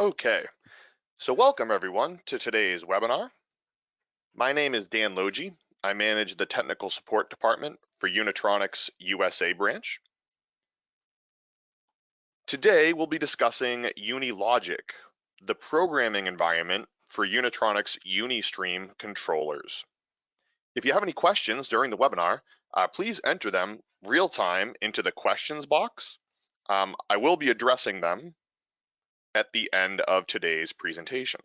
Okay, so welcome everyone to today's webinar. My name is Dan Logie. I manage the technical support department for Unitronics USA branch. Today we'll be discussing UniLogic, the programming environment for Unitronics Unistream controllers. If you have any questions during the webinar, uh, please enter them real time into the questions box. Um, I will be addressing them at the end of today's presentation.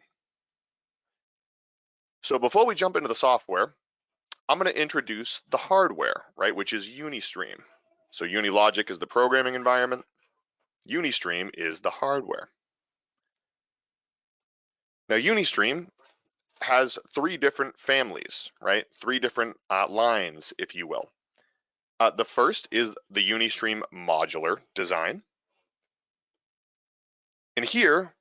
So before we jump into the software, I'm going to introduce the hardware, right, which is Unistream. So Unilogic is the programming environment, Unistream is the hardware. Now Unistream has three different families, right? Three different uh, lines, if you will. Uh, the first is the Unistream modular design. And here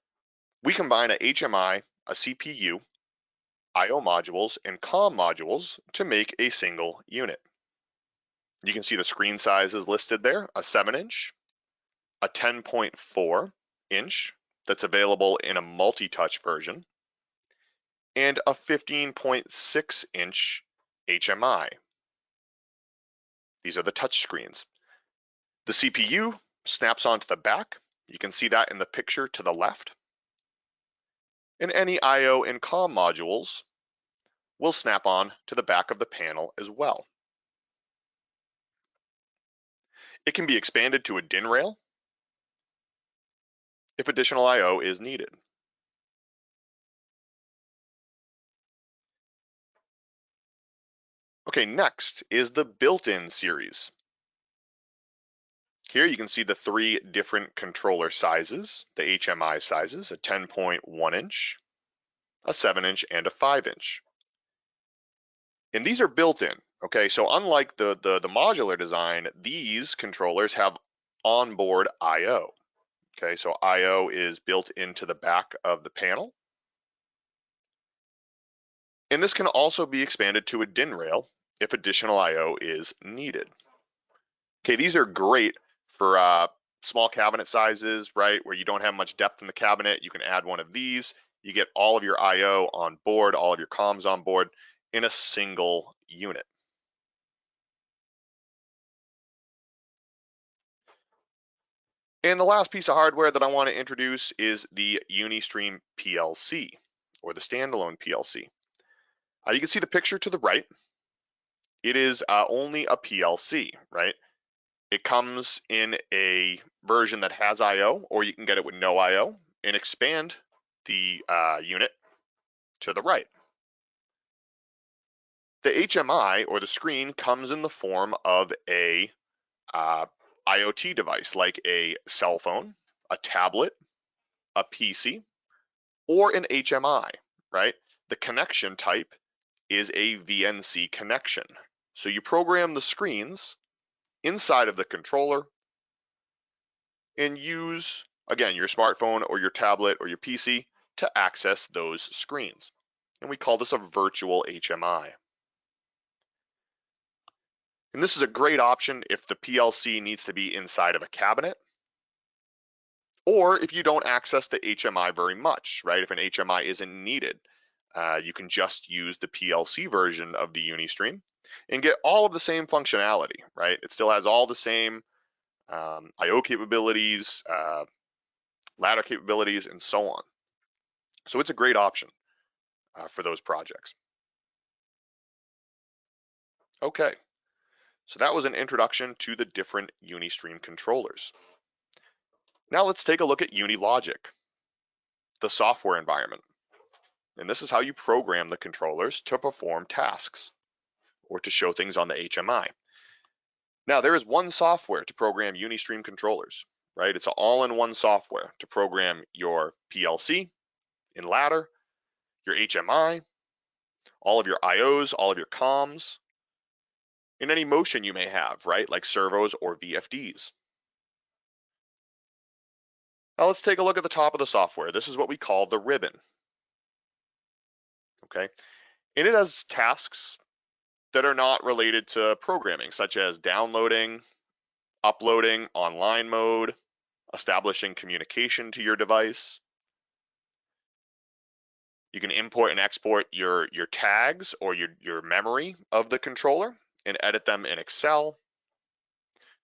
we combine a HMI, a CPU, IO modules, and COM modules to make a single unit. You can see the screen sizes listed there, a 7 inch, a 10.4 inch that's available in a multi-touch version, and a 15.6 inch HMI. These are the touch screens. The CPU snaps onto the back you can see that in the picture to the left. And any I.O. and COM modules will snap on to the back of the panel as well. It can be expanded to a DIN rail if additional I.O. is needed. Okay, next is the built-in series. Here you can see the three different controller sizes, the HMI sizes, a 10.1 inch, a 7 inch, and a 5 inch. And these are built in, okay? So unlike the, the, the modular design, these controllers have onboard I.O. Okay, so I.O. is built into the back of the panel. And this can also be expanded to a DIN rail if additional I.O. is needed. Okay, these are great for uh, small cabinet sizes, right, where you don't have much depth in the cabinet, you can add one of these. You get all of your I.O. on board, all of your comms on board in a single unit. And the last piece of hardware that I want to introduce is the Unistream PLC, or the standalone PLC. Uh, you can see the picture to the right. It is uh, only a PLC, right? It comes in a version that has I.O. or you can get it with no I.O. and expand the uh, unit to the right. The HMI or the screen comes in the form of a uh, IoT device like a cell phone, a tablet, a PC, or an HMI, right? The connection type is a VNC connection. So you program the screens inside of the controller and use, again, your smartphone or your tablet or your PC to access those screens. And we call this a virtual HMI. And this is a great option if the PLC needs to be inside of a cabinet or if you don't access the HMI very much, right? If an HMI isn't needed, uh, you can just use the PLC version of the Unistream and get all of the same functionality, right? It still has all the same um, I.O. capabilities, uh, ladder capabilities, and so on. So it's a great option uh, for those projects. Okay, so that was an introduction to the different Unistream controllers. Now let's take a look at UniLogic, the software environment. And this is how you program the controllers to perform tasks or to show things on the HMI. Now there is one software to program Unistream controllers, right? It's all-in-one software to program your PLC in ladder, your HMI, all of your IOs, all of your comms, and any motion you may have, right? Like servos or VFDs. Now let's take a look at the top of the software. This is what we call the ribbon. Okay, and it has tasks that are not related to programming, such as downloading, uploading, online mode, establishing communication to your device, You can import and export your, your tags or your, your memory of the controller and edit them in Excel.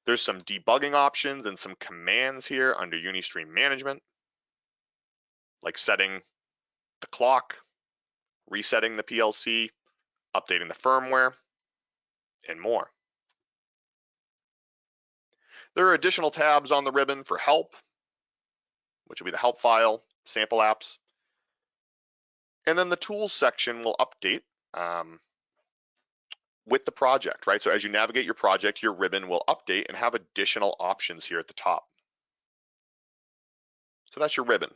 There's some debugging options and some commands here under Unistream Management, like setting the clock, resetting the PLC, updating the firmware, and more. There are additional tabs on the ribbon for help, which will be the help file, sample apps. And then the tools section will update um, with the project, right? So as you navigate your project, your ribbon will update and have additional options here at the top. So that's your ribbon.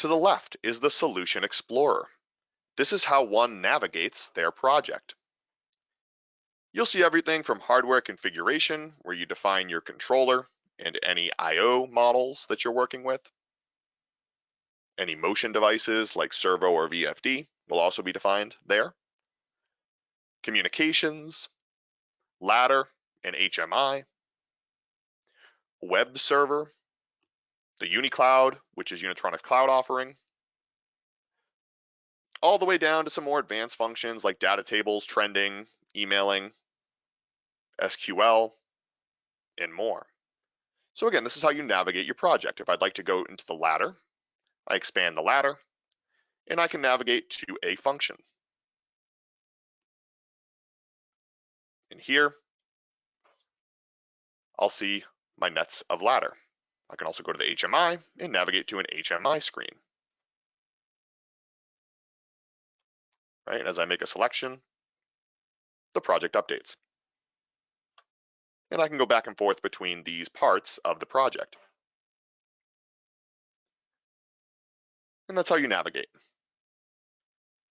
To the left is the Solution Explorer. This is how one navigates their project. You'll see everything from hardware configuration, where you define your controller and any I.O. models that you're working with. Any motion devices like servo or VFD will also be defined there. Communications, ladder and HMI, web server, the UniCloud, which is Unitronics cloud offering, all the way down to some more advanced functions like data tables, trending, emailing, SQL, and more. So again, this is how you navigate your project. If I'd like to go into the ladder, I expand the ladder, and I can navigate to a function. And here, I'll see my nets of ladder. I can also go to the HMI and navigate to an HMI screen. Right, as I make a selection, the project updates and I can go back and forth between these parts of the project. And that's how you navigate.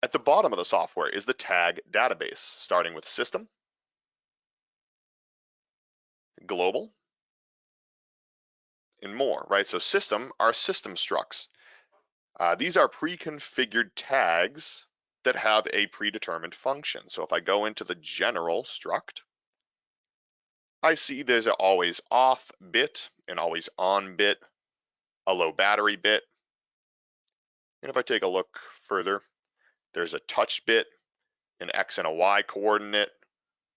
At the bottom of the software is the tag database, starting with system, global, and more, right? So system are system structs. Uh, these are pre-configured tags that have a predetermined function. So if I go into the general struct, I see there's an always off bit, an always on bit, a low battery bit. And if I take a look further, there's a touch bit, an X and a Y coordinate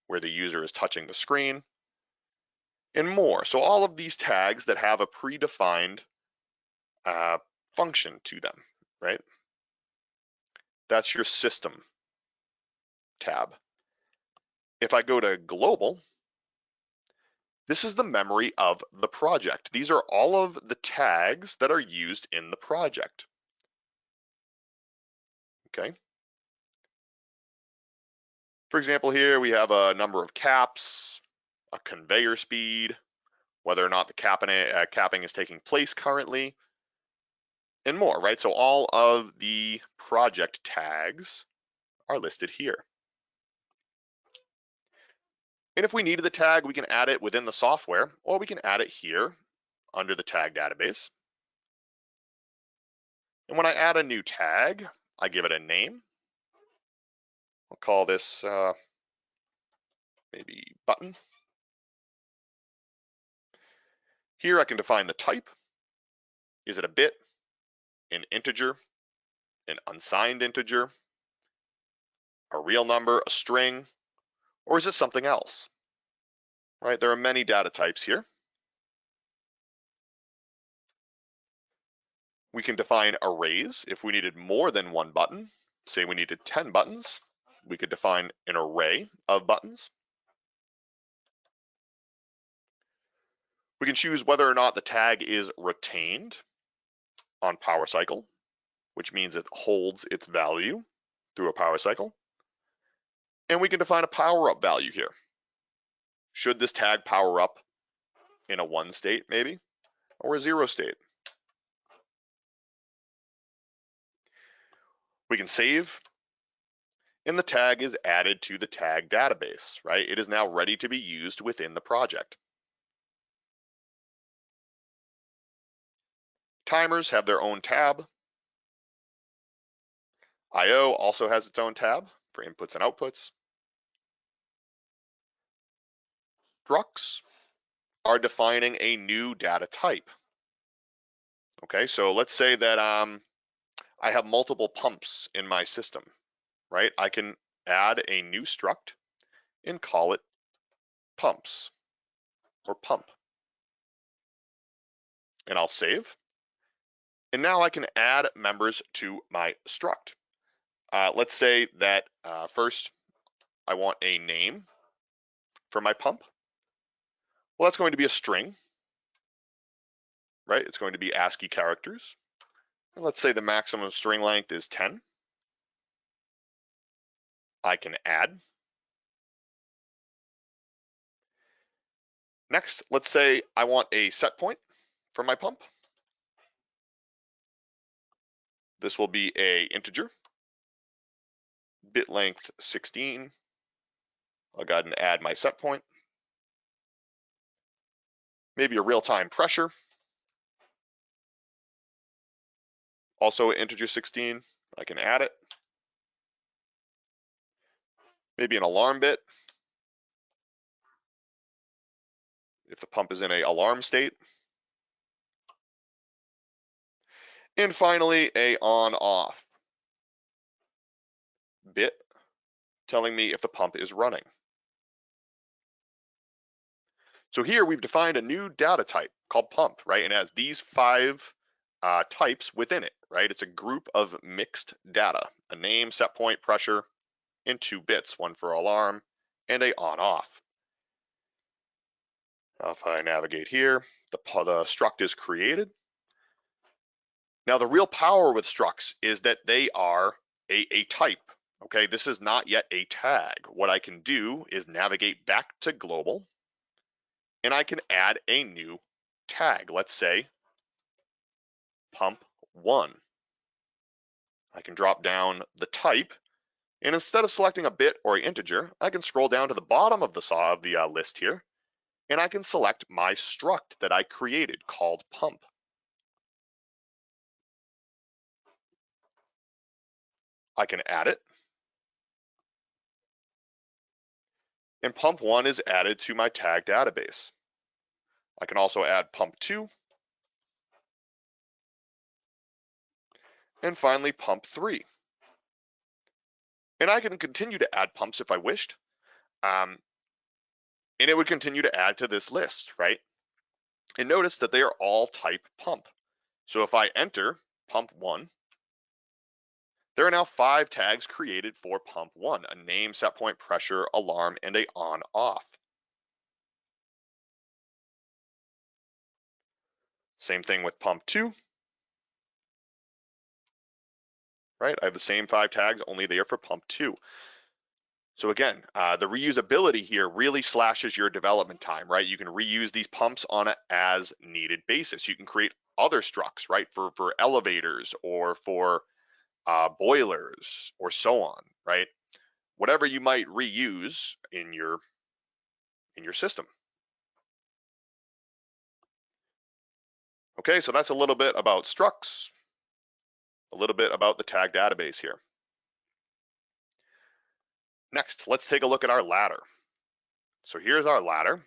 where the user is touching the screen, and more. So all of these tags that have a predefined uh, function to them, right? That's your system tab. If I go to global, this is the memory of the project. These are all of the tags that are used in the project. Okay. For example, here we have a number of caps, a conveyor speed, whether or not the capping, uh, capping is taking place currently, and more, right? So all of the project tags are listed here. And if we needed the tag, we can add it within the software, or we can add it here under the tag database. And when I add a new tag, I give it a name. I'll call this uh, maybe button. Here I can define the type. Is it a bit, an integer, an unsigned integer, a real number, a string, or is it something else? Right, there are many data types here. We can define arrays if we needed more than one button. Say we needed 10 buttons, we could define an array of buttons. We can choose whether or not the tag is retained on power cycle, which means it holds its value through a power cycle. And we can define a power up value here. Should this tag power up in a one state maybe, or a zero state? We can save, and the tag is added to the tag database, right? It is now ready to be used within the project. Timers have their own tab. I.O. also has its own tab for inputs and outputs. Structs are defining a new data type. Okay, so let's say that um, I have multiple pumps in my system, right? I can add a new struct and call it pumps or pump. And I'll save. And now I can add members to my struct. Uh, let's say that uh, first I want a name for my pump. Well, that's going to be a string, right? It's going to be ASCII characters. And let's say the maximum string length is 10. I can add. Next, let's say I want a set point for my pump. This will be a integer, bit length 16. I'll go ahead and add my set point. Maybe a real-time pressure. Also integer 16, I can add it. Maybe an alarm bit. If the pump is in a alarm state. And finally, a on off bit telling me if the pump is running. So here we've defined a new data type called pump, right? And it has these five uh, types within it, right? It's a group of mixed data, a name, set point, pressure, and two bits, one for alarm and a on off. If I navigate here, the, the struct is created. Now the real power with structs is that they are a, a type, okay? This is not yet a tag. What I can do is navigate back to global and I can add a new tag. Let's say pump one. I can drop down the type and instead of selecting a bit or an integer, I can scroll down to the bottom of the saw of the uh, list here and I can select my struct that I created called pump. I can add it. And pump one is added to my tag database. I can also add pump two. And finally, pump three. And I can continue to add pumps if I wished. Um, and it would continue to add to this list, right? And notice that they are all type pump. So if I enter pump one, there are now five tags created for pump one, a name, set point, pressure, alarm, and a on off. Same thing with pump two. Right, I have the same five tags, only there for pump two. So again, uh, the reusability here really slashes your development time, right? You can reuse these pumps on an as needed basis. You can create other structs, right, for, for elevators or for uh, boilers, or so on, right? Whatever you might reuse in your in your system. Okay, so that's a little bit about structs, a little bit about the tag database here. Next, let's take a look at our ladder. So here's our ladder.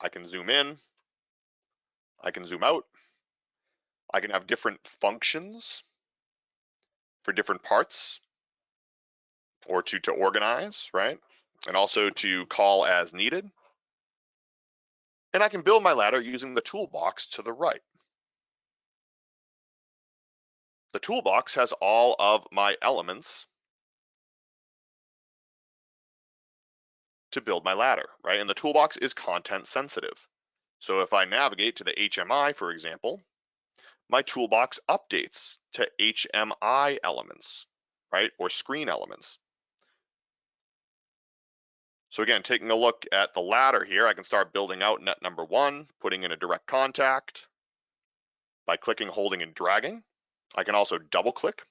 I can zoom in, I can zoom out, I can have different functions for different parts or to, to organize, right? And also to call as needed. And I can build my ladder using the toolbox to the right. The toolbox has all of my elements to build my ladder, right? And the toolbox is content sensitive. So if I navigate to the HMI, for example, my toolbox updates to HMI elements, right? Or screen elements. So again, taking a look at the ladder here, I can start building out net number one, putting in a direct contact by clicking, holding, and dragging. I can also double click.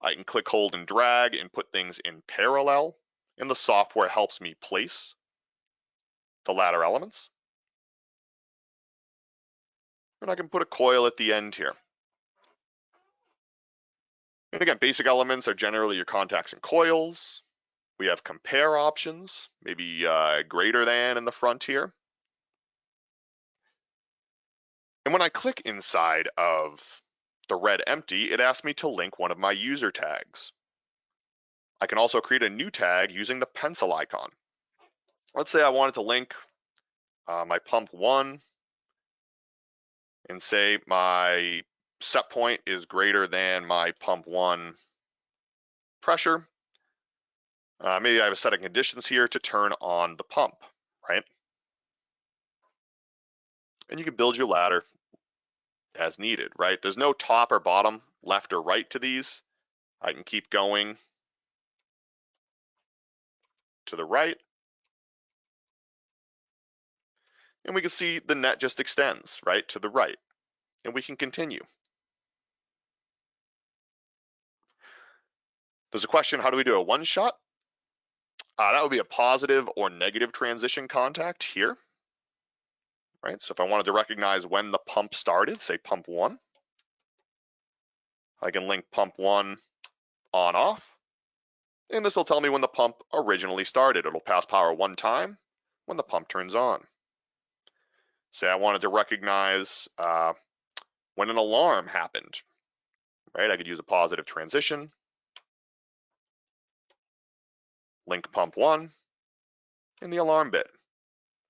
I can click, hold, and drag and put things in parallel, and the software helps me place the ladder elements. And I can put a coil at the end here. And again, basic elements are generally your contacts and coils. We have compare options, maybe uh, greater than in the front here. And when I click inside of the red empty, it asks me to link one of my user tags. I can also create a new tag using the pencil icon. Let's say I wanted to link uh, my pump one and say my set point is greater than my pump one pressure. Uh, maybe I have a set of conditions here to turn on the pump, right? And you can build your ladder as needed, right? There's no top or bottom, left or right to these. I can keep going to the right. And we can see the net just extends, right, to the right. And we can continue. There's a question, how do we do a one shot? Uh, that would be a positive or negative transition contact here, right? So if I wanted to recognize when the pump started, say pump one, I can link pump one on off, and this will tell me when the pump originally started. It'll pass power one time when the pump turns on. Say I wanted to recognize uh, when an alarm happened, right? I could use a positive transition, link pump one, and the alarm bit.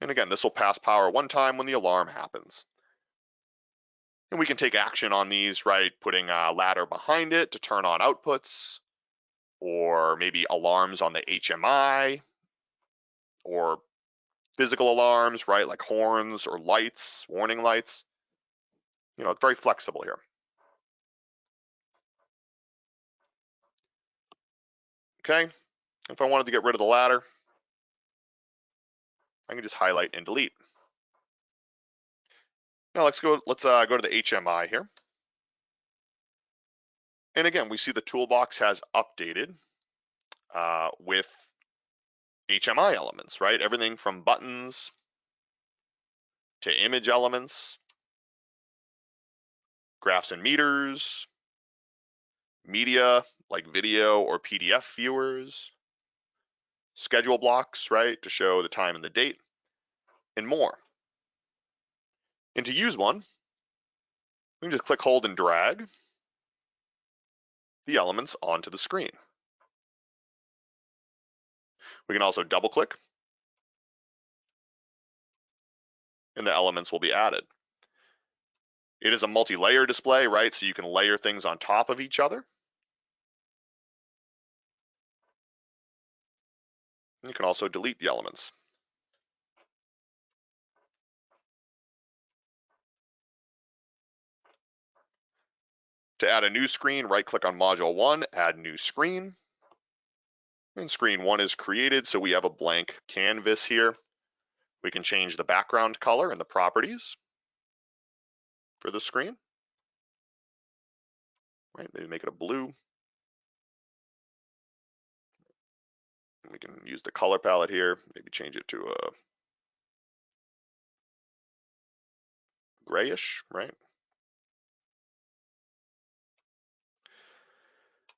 And again, this will pass power one time when the alarm happens. And we can take action on these, right? Putting a ladder behind it to turn on outputs, or maybe alarms on the HMI, or physical alarms, right? Like horns or lights, warning lights. You know, it's very flexible here. Okay, if I wanted to get rid of the ladder, I can just highlight and delete. Now let's go, let's uh, go to the HMI here. And again, we see the toolbox has updated uh, with HMI elements, right? Everything from buttons to image elements, graphs and meters, media like video or PDF viewers, schedule blocks, right, to show the time and the date, and more. And to use one, we can just click, hold, and drag the elements onto the screen. We can also double click and the elements will be added. It is a multi-layer display, right? So you can layer things on top of each other. You can also delete the elements. To add a new screen, right click on module one, add new screen. And screen one is created, so we have a blank canvas here. We can change the background color and the properties for the screen. Right, maybe make it a blue. We can use the color palette here, maybe change it to a grayish, right?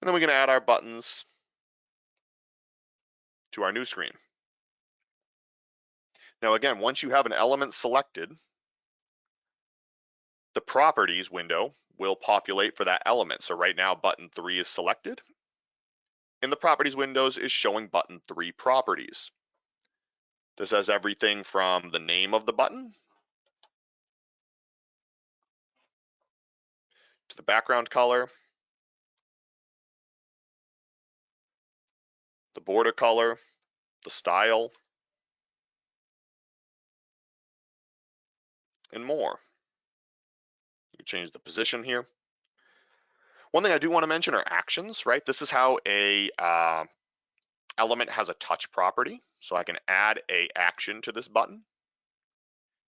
And then we can add our buttons to our new screen. Now again, once you have an element selected, the properties window will populate for that element. So right now button three is selected and the properties windows is showing button three properties. This has everything from the name of the button to the background color, the border color, the style, and more. You change the position here. One thing I do want to mention are actions, right? This is how a uh, element has a touch property. So I can add a action to this button.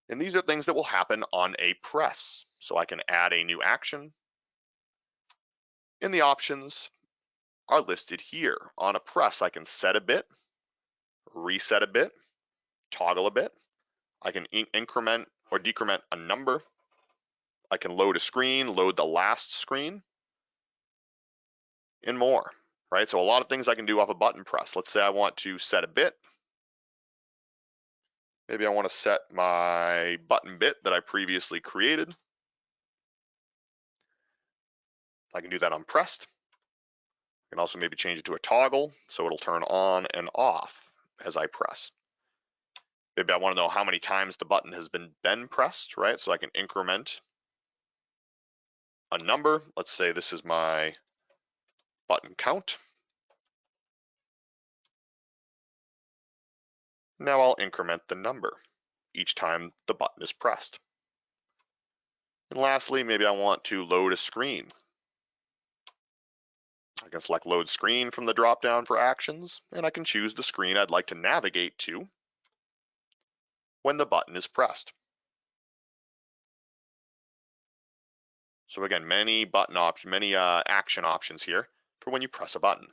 And these are things that will happen on a press. So I can add a new action. In the options are listed here. On a press, I can set a bit, reset a bit, toggle a bit. I can in increment or decrement a number. I can load a screen, load the last screen, and more, right? So a lot of things I can do off a button press. Let's say I want to set a bit. Maybe I want to set my button bit that I previously created. I can do that unpressed. I can also maybe change it to a toggle so it'll turn on and off as I press. Maybe I want to know how many times the button has been been pressed, right? So I can increment a number. Let's say this is my button count. Now I'll increment the number each time the button is pressed. And lastly, maybe I want to load a screen. I can select load screen from the dropdown for actions, and I can choose the screen I'd like to navigate to when the button is pressed. So again, many button options, many uh, action options here for when you press a button.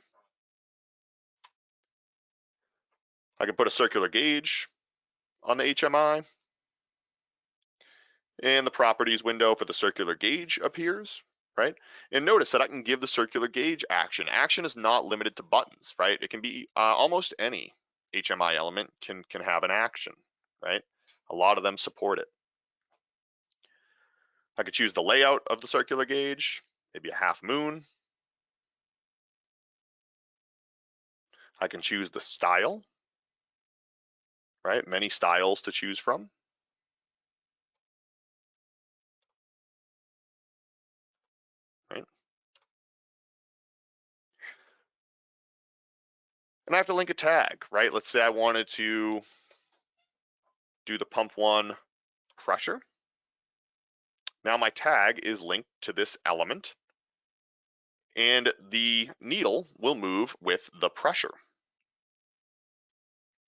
I can put a circular gauge on the HMI. And the properties window for the circular gauge appears, right? And notice that I can give the circular gauge action. Action is not limited to buttons, right? It can be uh, almost any HMI element can, can have an action, right? A lot of them support it. I could choose the layout of the circular gauge, maybe a half moon. I can choose the style right? Many styles to choose from. And I have to link a tag, right? Let's say I wanted to do the pump one pressure. Now my tag is linked to this element and the needle will move with the pressure.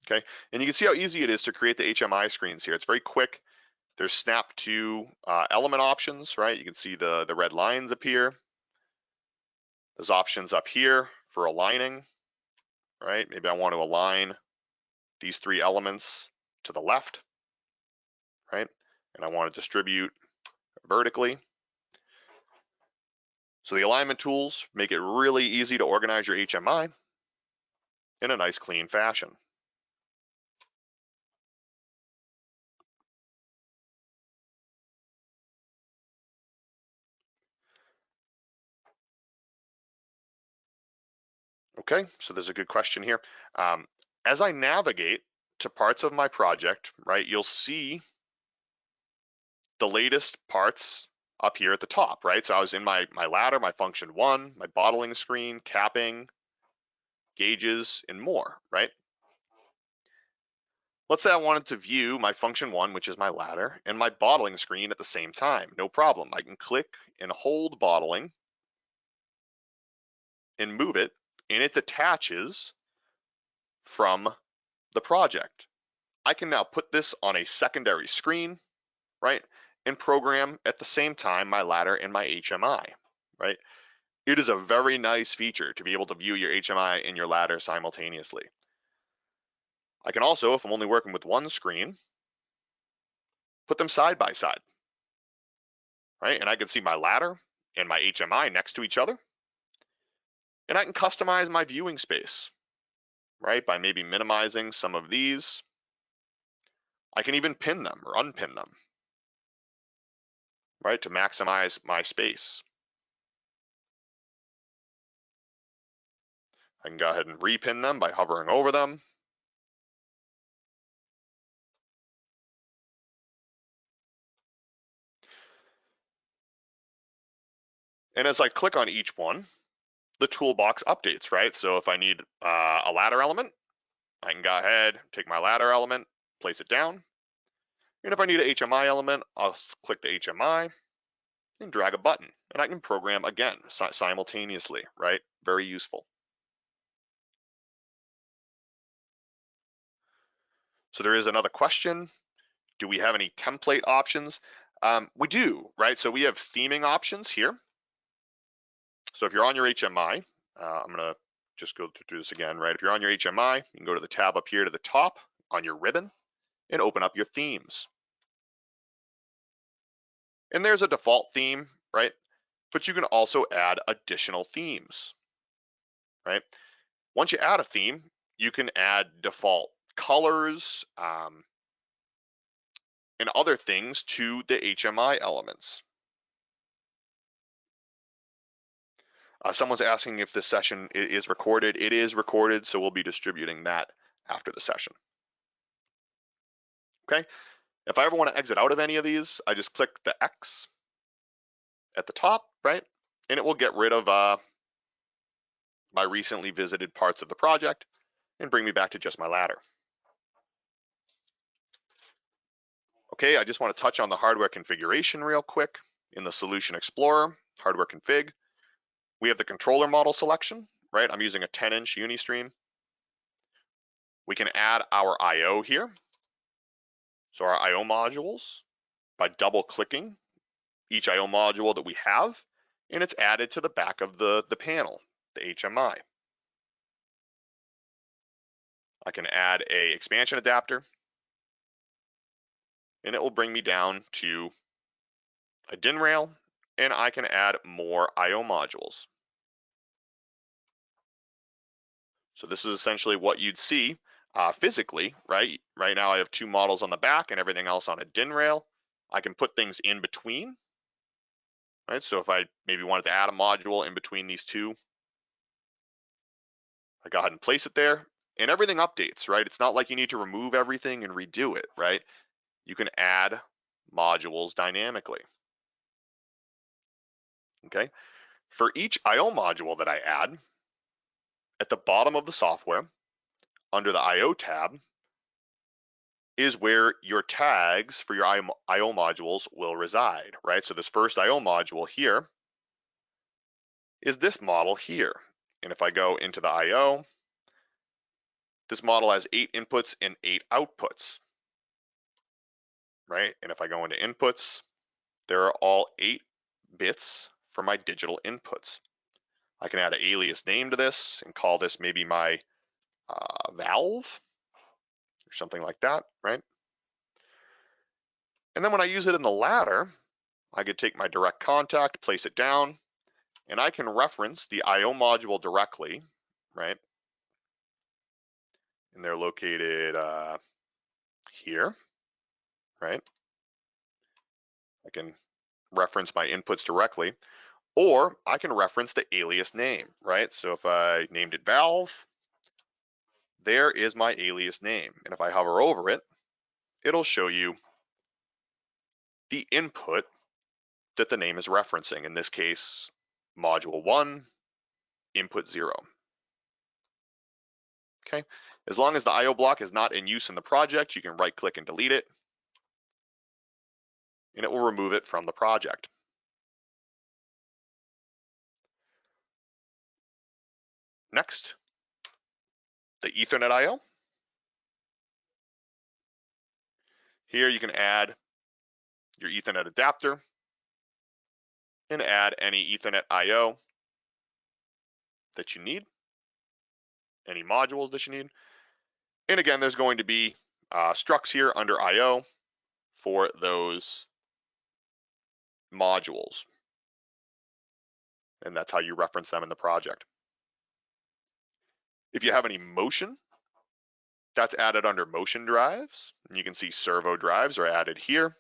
Okay, and you can see how easy it is to create the HMI screens here. It's very quick. There's snap to uh, element options, right? You can see the, the red lines appear. There's options up here for aligning, right? Maybe I want to align these three elements to the left, right? And I want to distribute vertically. So the alignment tools make it really easy to organize your HMI in a nice clean fashion. Okay, so there's a good question here. Um, as I navigate to parts of my project, right, you'll see the latest parts up here at the top, right? So I was in my, my ladder, my function one, my bottling screen, capping, gauges, and more, right? Let's say I wanted to view my function one, which is my ladder, and my bottling screen at the same time. No problem. I can click and hold bottling and move it and it detaches from the project. I can now put this on a secondary screen, right, and program at the same time my ladder and my HMI, right? It is a very nice feature to be able to view your HMI and your ladder simultaneously. I can also, if I'm only working with one screen, put them side by side, right? And I can see my ladder and my HMI next to each other. And I can customize my viewing space, right? By maybe minimizing some of these. I can even pin them or unpin them, right? To maximize my space. I can go ahead and repin them by hovering over them. And as I click on each one, the toolbox updates, right? So if I need uh, a ladder element, I can go ahead, take my ladder element, place it down. And if I need an HMI element, I'll click the HMI and drag a button. And I can program again simultaneously, right? Very useful. So there is another question. Do we have any template options? Um, we do, right? So we have theming options here. So if you're on your HMI, uh, I'm gonna just go through this again, right? If you're on your HMI, you can go to the tab up here to the top on your ribbon and open up your themes. And there's a default theme, right? But you can also add additional themes, right? Once you add a theme, you can add default colors um, and other things to the HMI elements. Uh, someone's asking if this session is recorded. It is recorded, so we'll be distributing that after the session. Okay, if I ever want to exit out of any of these, I just click the X at the top, right? And it will get rid of uh, my recently visited parts of the project and bring me back to just my ladder. Okay, I just want to touch on the hardware configuration real quick. In the Solution Explorer, hardware config, we have the controller model selection, right? I'm using a 10 inch Unistream. We can add our IO here. So our IO modules by double clicking each IO module that we have, and it's added to the back of the, the panel, the HMI. I can add a expansion adapter and it will bring me down to a DIN rail and I can add more IO modules. So this is essentially what you'd see uh, physically, right? Right now I have two models on the back and everything else on a DIN rail. I can put things in between, right? So if I maybe wanted to add a module in between these two, I go ahead and place it there and everything updates, right? It's not like you need to remove everything and redo it, right? You can add modules dynamically. Okay, for each IO module that I add, at the bottom of the software, under the IO tab, is where your tags for your IO modules will reside, right? So this first IO module here is this model here. And if I go into the IO, this model has eight inputs and eight outputs, right? And if I go into inputs, there are all eight bits for my digital inputs. I can add an alias name to this and call this maybe my uh, valve or something like that, right? And then when I use it in the ladder, I could take my direct contact, place it down, and I can reference the IO module directly, right? And they're located uh, here, right? I can reference my inputs directly, or I can reference the alias name, right? So if I named it valve, there is my alias name. And if I hover over it, it'll show you the input that the name is referencing. In this case, module one, input zero. Okay, as long as the IO block is not in use in the project, you can right click and delete it, and it will remove it from the project. Next, the Ethernet IO. Here you can add your Ethernet adapter and add any Ethernet IO that you need, any modules that you need. And again, there's going to be uh, structs here under IO for those modules. And that's how you reference them in the project. If you have any motion, that's added under motion drives. And you can see servo drives are added here.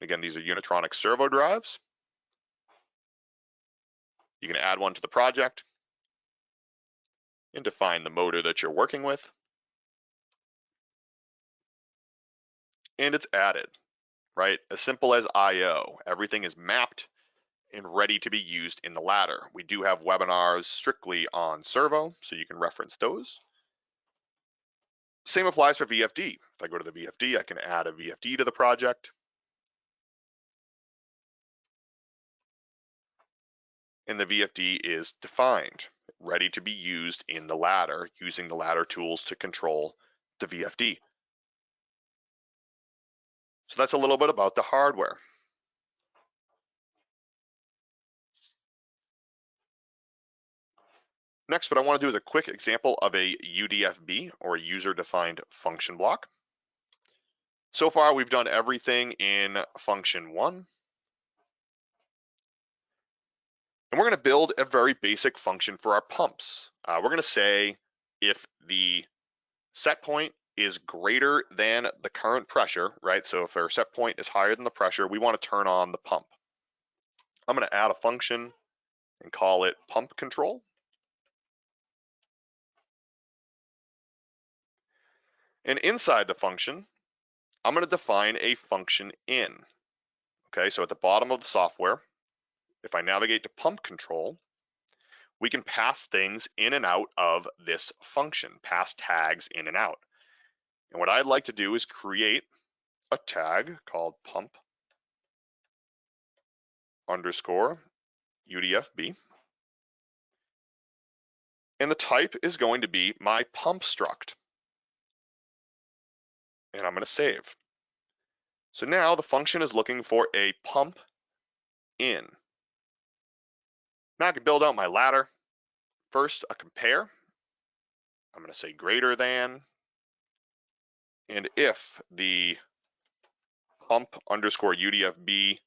Again, these are Unitronic servo drives. You can add one to the project and define the motor that you're working with. And it's added, right? As simple as IO. Everything is mapped and ready to be used in the ladder. We do have webinars strictly on servo, so you can reference those. Same applies for VFD. If I go to the VFD, I can add a VFD to the project. And the VFD is defined, ready to be used in the ladder, using the ladder tools to control the VFD. So that's a little bit about the hardware. Next, what I want to do is a quick example of a UDFB or user-defined function block. So far, we've done everything in function one. And we're going to build a very basic function for our pumps. Uh, we're going to say if the set point is greater than the current pressure, right? So if our set point is higher than the pressure, we want to turn on the pump. I'm going to add a function and call it pump control. And inside the function, I'm going to define a function in. Okay, so at the bottom of the software, if I navigate to pump control, we can pass things in and out of this function, pass tags in and out. And what I'd like to do is create a tag called pump underscore UDFB. And the type is going to be my pump struct. And I'm going to save. So now the function is looking for a pump in. Now I can build out my ladder. First, a compare. I'm going to say greater than. And if the pump underscore UDFB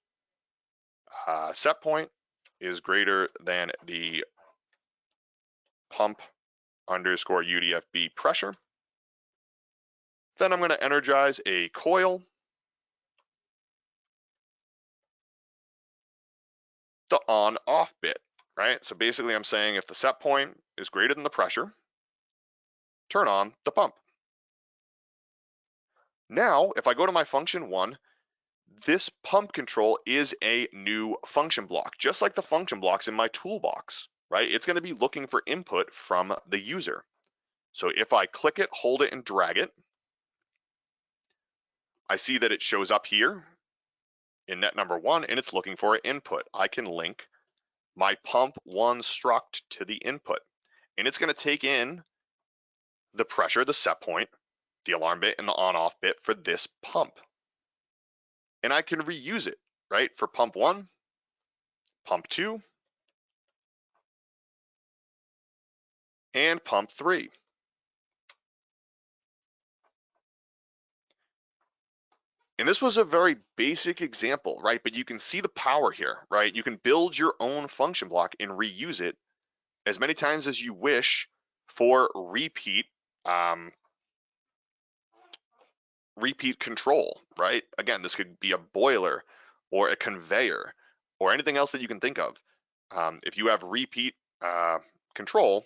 uh, set point is greater than the pump underscore UDFB pressure. Then I'm going to energize a coil. The on off bit, right? So basically I'm saying if the set point is greater than the pressure, turn on the pump. Now, if I go to my function one, this pump control is a new function block, just like the function blocks in my toolbox, right? It's going to be looking for input from the user. So if I click it, hold it, and drag it, I see that it shows up here in net number one, and it's looking for an input. I can link my pump one struct to the input, and it's going to take in the pressure, the set point, the alarm bit, and the on-off bit for this pump and I can reuse it, right? For pump one, pump two, and pump three. And this was a very basic example, right? But you can see the power here, right? You can build your own function block and reuse it as many times as you wish for repeat um, repeat control, right? Again, this could be a boiler or a conveyor or anything else that you can think of. Um, if you have repeat uh, control,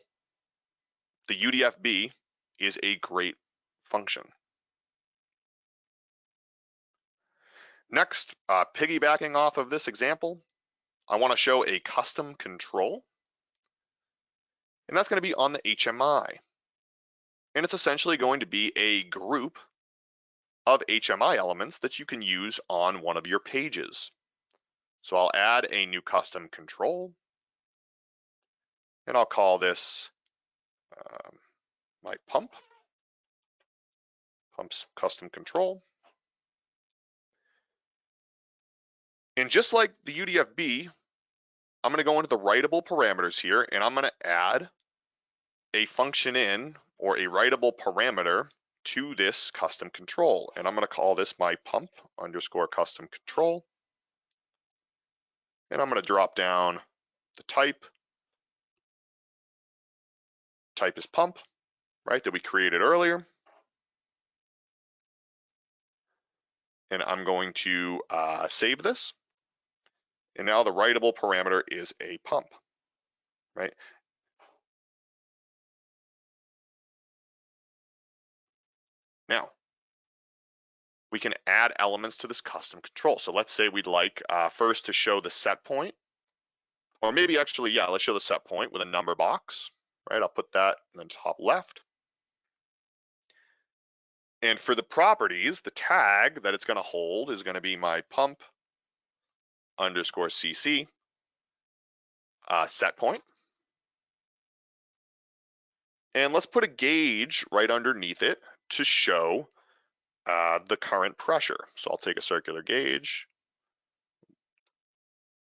the UDFB is a great function. Next, uh, piggybacking off of this example, I want to show a custom control. And that's going to be on the HMI. And it's essentially going to be a group of HMI elements that you can use on one of your pages. So I'll add a new custom control and I'll call this um, my pump, pumps custom control. And just like the UDFB, I'm gonna go into the writable parameters here and I'm gonna add a function in or a writable parameter to this custom control. And I'm going to call this my pump underscore custom control. And I'm going to drop down the type. Type is pump, right, that we created earlier. And I'm going to uh, save this. And now the writable parameter is a pump, right? Now, we can add elements to this custom control. So let's say we'd like uh, first to show the set point, or maybe actually, yeah, let's show the set point with a number box, right? I'll put that in the top left. And for the properties, the tag that it's gonna hold is gonna be my pump underscore CC uh, set point. And let's put a gauge right underneath it to show uh, the current pressure. So I'll take a circular gauge,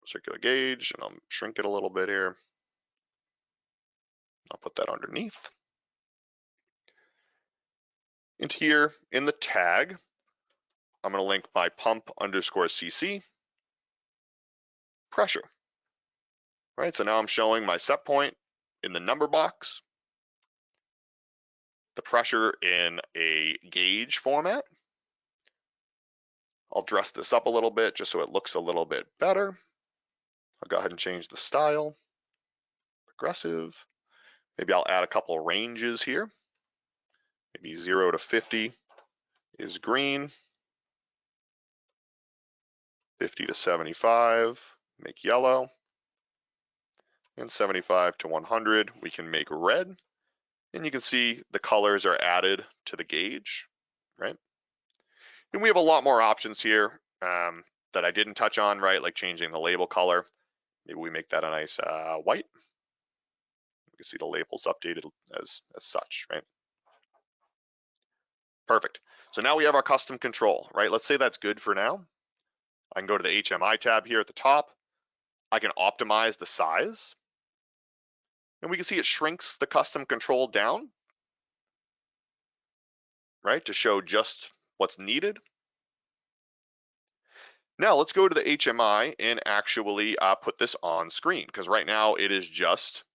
circular gauge, and I'll shrink it a little bit here. I'll put that underneath. And here in the tag, I'm going to link my pump underscore CC pressure. Right, so now I'm showing my set point in the number box the pressure in a gauge format. I'll dress this up a little bit just so it looks a little bit better. I'll go ahead and change the style. progressive. Maybe I'll add a couple ranges here. Maybe 0 to 50 is green. 50 to 75, make yellow. And 75 to 100, we can make red. And you can see the colors are added to the gauge, right? And we have a lot more options here um, that I didn't touch on, right? Like changing the label color. Maybe we make that a nice uh, white. You can see the labels updated as, as such, right? Perfect. So now we have our custom control, right? Let's say that's good for now. I can go to the HMI tab here at the top. I can optimize the size. And we can see it shrinks the custom control down, right, to show just what's needed. Now let's go to the HMI and actually uh, put this on screen because right now it is just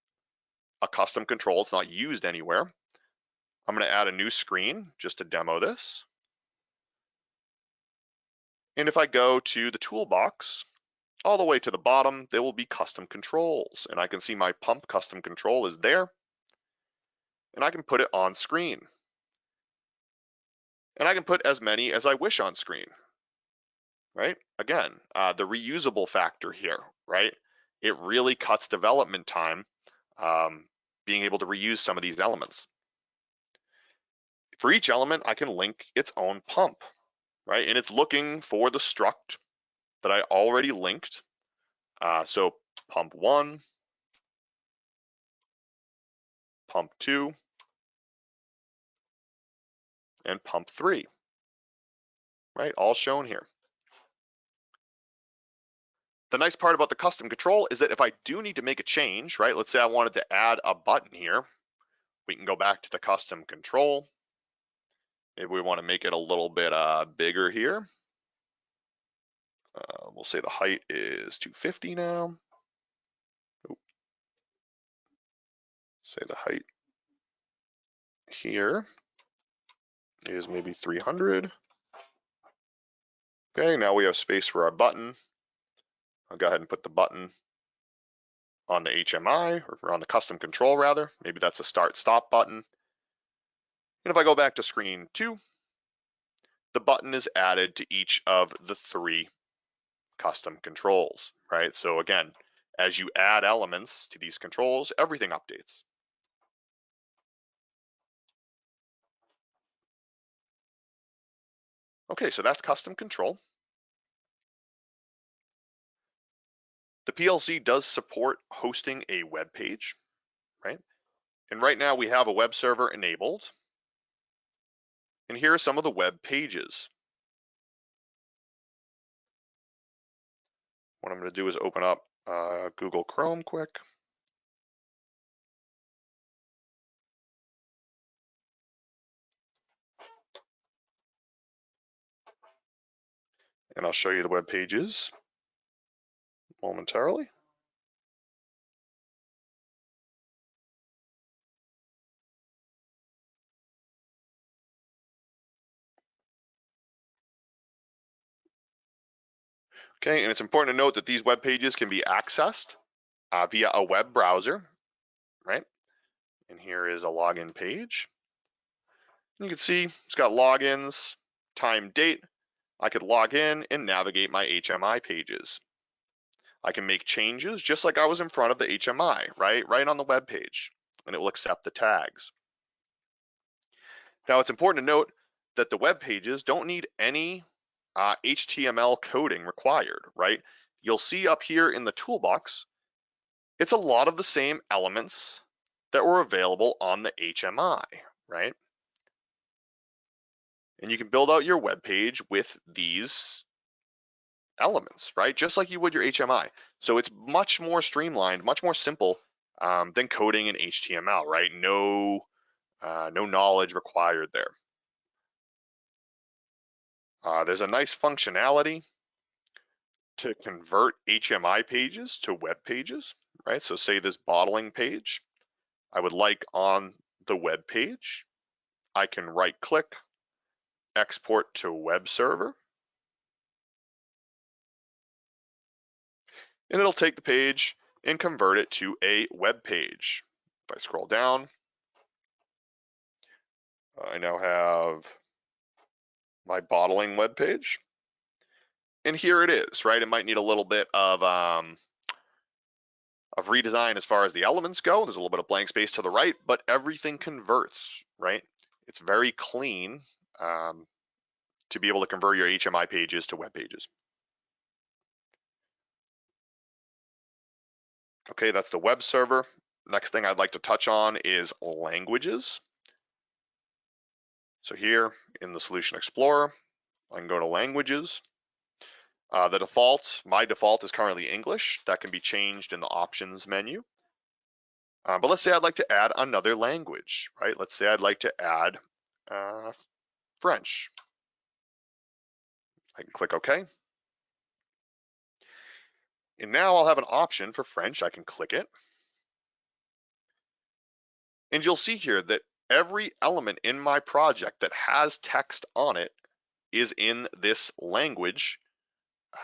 a custom control. It's not used anywhere. I'm going to add a new screen just to demo this. And if I go to the toolbox, all the way to the bottom, there will be custom controls. And I can see my pump custom control is there. And I can put it on screen. And I can put as many as I wish on screen, right? Again, uh, the reusable factor here, right? It really cuts development time um, being able to reuse some of these elements. For each element, I can link its own pump, right? And it's looking for the struct that I already linked. Uh, so pump one, pump two, and pump three, right? All shown here. The nice part about the custom control is that if I do need to make a change, right? Let's say I wanted to add a button here, we can go back to the custom control. Maybe we want to make it a little bit uh, bigger here. Uh, we'll say the height is 250 now. Say the height here is maybe 300. Okay, now we have space for our button. I'll go ahead and put the button on the HMI or on the custom control rather. Maybe that's a start stop button. And if I go back to screen two, the button is added to each of the three custom controls, right? So again, as you add elements to these controls, everything updates. Okay, so that's custom control. The PLC does support hosting a web page, right? And right now we have a web server enabled. And here are some of the web pages. What I'm going to do is open up uh, Google Chrome quick. And I'll show you the web pages momentarily. Okay, and it's important to note that these web pages can be accessed uh, via a web browser, right? And here is a login page. You can see it's got logins, time, date. I could log in and navigate my HMI pages. I can make changes just like I was in front of the HMI, right? Right on the web page, and it will accept the tags. Now it's important to note that the web pages don't need any uh, HTML coding required, right? You'll see up here in the toolbox, it's a lot of the same elements that were available on the HMI, right? And you can build out your web page with these elements, right? Just like you would your HMI. So it's much more streamlined, much more simple um, than coding in HTML, right? No, uh, no knowledge required there. Uh, there's a nice functionality to convert HMI pages to web pages, right? So say this bottling page, I would like on the web page, I can right click, export to web server, and it'll take the page and convert it to a web page. If I scroll down, I now have my bottling web page. And here it is, right? It might need a little bit of um, of redesign as far as the elements go. There's a little bit of blank space to the right, but everything converts, right? It's very clean um, to be able to convert your HMI pages to web pages. Okay, that's the web server. Next thing I'd like to touch on is languages. So here in the Solution Explorer, I can go to languages. Uh, the default, my default is currently English. That can be changed in the options menu. Uh, but let's say I'd like to add another language, right? Let's say I'd like to add uh, French. I can click OK. And now I'll have an option for French. I can click it. And you'll see here that every element in my project that has text on it is in this language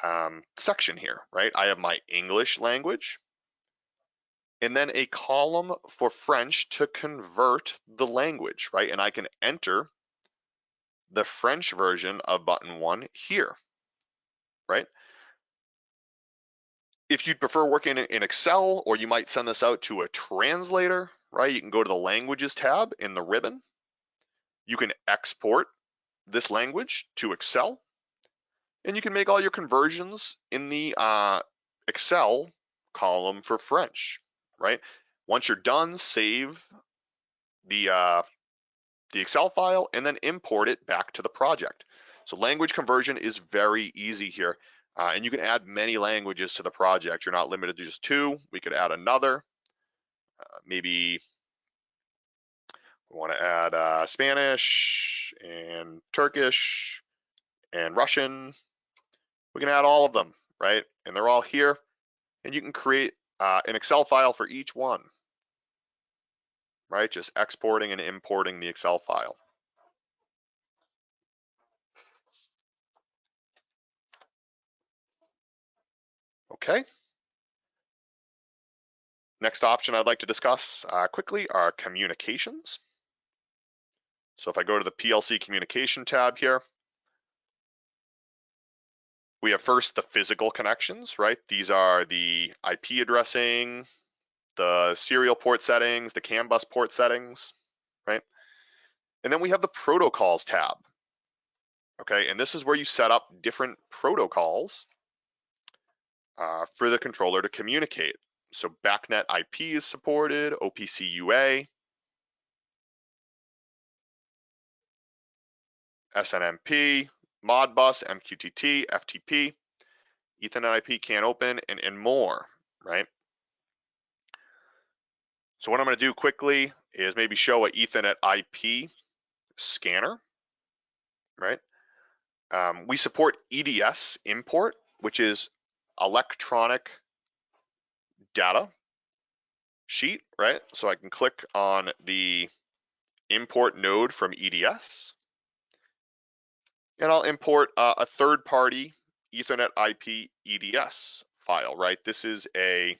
um, section here, right? I have my English language and then a column for French to convert the language, right? And I can enter the French version of button one here, right? If you'd prefer working in Excel or you might send this out to a translator, right? You can go to the languages tab in the ribbon. You can export this language to Excel and you can make all your conversions in the uh, Excel column for French, right? Once you're done, save the, uh, the Excel file and then import it back to the project. So language conversion is very easy here. Uh, and you can add many languages to the project. You're not limited to just two. We could add another. Uh, maybe we want to add uh, Spanish and Turkish and Russian. We can add all of them, right? And they're all here. And you can create uh, an Excel file for each one, right? Just exporting and importing the Excel file. Okay. Next option I'd like to discuss uh, quickly are communications. So if I go to the PLC communication tab here, we have first the physical connections, right? These are the IP addressing, the serial port settings, the CAN bus port settings, right? And then we have the protocols tab, okay? And this is where you set up different protocols uh, for the controller to communicate. So BACnet IP is supported, OPC UA, SNMP, Modbus, MQTT, FTP, Ethernet IP, CAN open, and, and more, right? So what I'm gonna do quickly is maybe show a Ethernet IP scanner, right? Um, we support EDS import, which is electronic data sheet, right? So I can click on the import node from EDS and I'll import uh, a third party Ethernet IP EDS file, right? This is a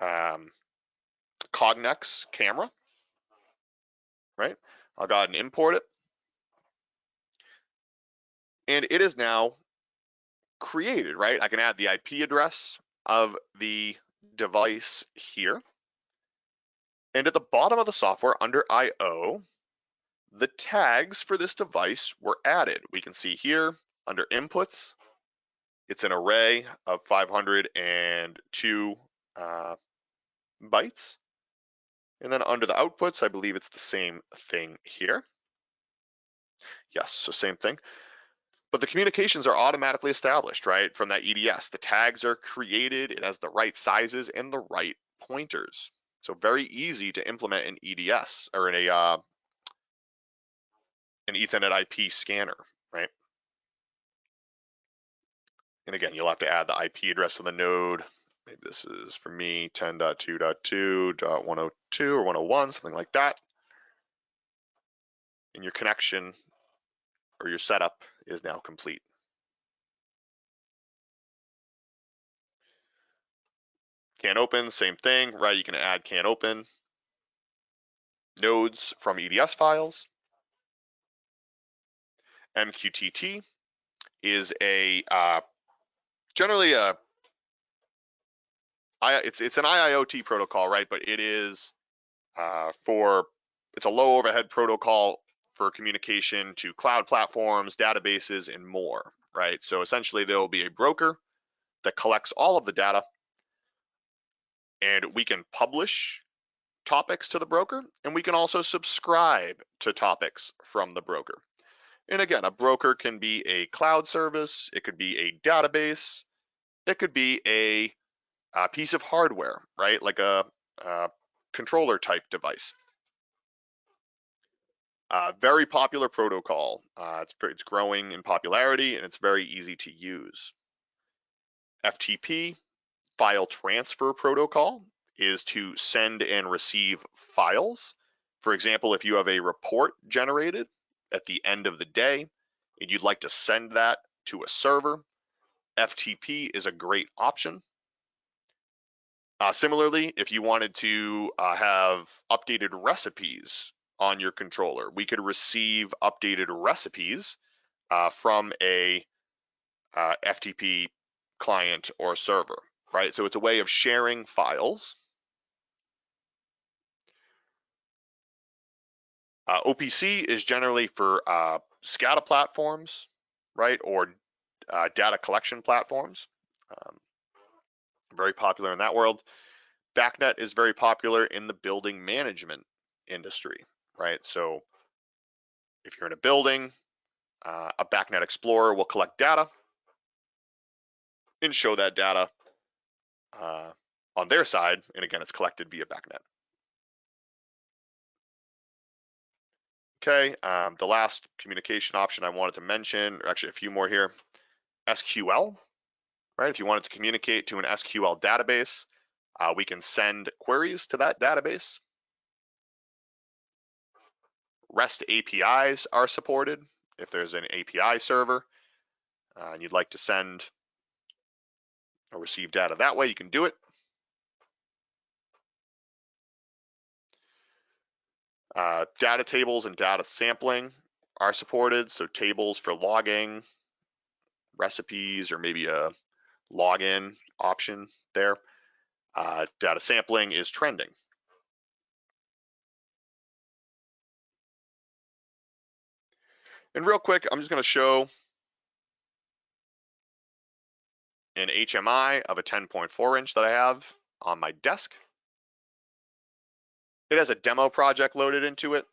um, Cognex camera, right? I'll go ahead and import it. And it is now created, right? I can add the IP address of the device here. And at the bottom of the software under IO, the tags for this device were added. We can see here under inputs, it's an array of 502 uh, bytes. And then under the outputs, I believe it's the same thing here. Yes, so same thing. But the communications are automatically established, right, from that EDS. The tags are created, it has the right sizes and the right pointers. So very easy to implement an EDS or in a uh, an Ethernet IP scanner, right? And again, you'll have to add the IP address of the node. Maybe this is for me 10.2.2.102 or 101, something like that. And your connection or your setup is now complete. CAN open, same thing, right? You can add CAN open nodes from EDS files. MQTT is a uh, generally a it's it's an IIoT protocol, right? But it is uh, for it's a low overhead protocol for communication to cloud platforms, databases, and more, right? So essentially, there will be a broker that collects all of the data, and we can publish topics to the broker, and we can also subscribe to topics from the broker. And again, a broker can be a cloud service, it could be a database, it could be a, a piece of hardware, right? Like a, a controller type device. Uh, very popular protocol. Uh, it's, it's growing in popularity and it's very easy to use. FTP, file transfer protocol, is to send and receive files. For example, if you have a report generated at the end of the day and you'd like to send that to a server, FTP is a great option. Uh, similarly, if you wanted to uh, have updated recipes on your controller, we could receive updated recipes uh, from a uh, FTP client or server, right? So it's a way of sharing files Uh, OPC is generally for uh, SCADA platforms, right, or uh, data collection platforms. Um, very popular in that world. BACnet is very popular in the building management industry, right? So if you're in a building, uh, a BACnet Explorer will collect data and show that data uh, on their side. And again, it's collected via BACnet. Okay, um, the last communication option I wanted to mention, or actually a few more here, SQL, right? If you wanted to communicate to an SQL database, uh, we can send queries to that database. REST APIs are supported. If there's an API server uh, and you'd like to send or receive data that way, you can do it. Uh, data tables and data sampling are supported. So tables for logging, recipes, or maybe a login option there. Uh, data sampling is trending. And real quick, I'm just going to show an HMI of a 10.4 inch that I have on my desk. It has a demo project loaded into it.